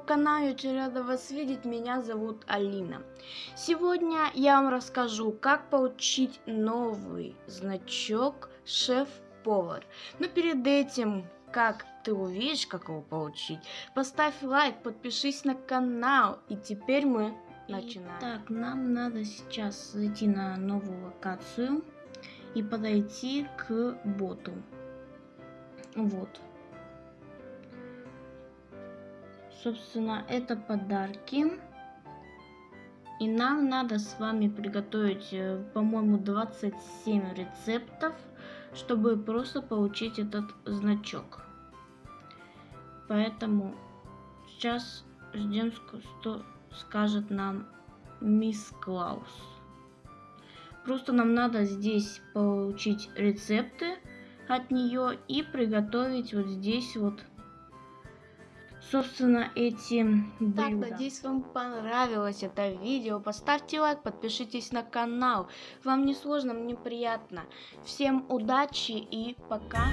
канал, очень рада вас видеть, меня зовут Алина. Сегодня я вам расскажу, как получить новый значок шеф-повар. Но перед этим, как ты увидишь, как его получить, поставь лайк, подпишись на канал, и теперь мы начинаем. Так, нам надо сейчас зайти на новую локацию и подойти к боту. Вот. Собственно, это подарки. И нам надо с вами приготовить, э, по-моему, 27 рецептов, чтобы просто получить этот значок. Поэтому сейчас ждем, что скажет нам мисс Клаус. Просто нам надо здесь получить рецепты от нее и приготовить вот здесь вот собственно, эти блюда. Так, надеюсь, вам понравилось это видео. Поставьте лайк, подпишитесь на канал. Вам не сложно, мне приятно. Всем удачи и пока.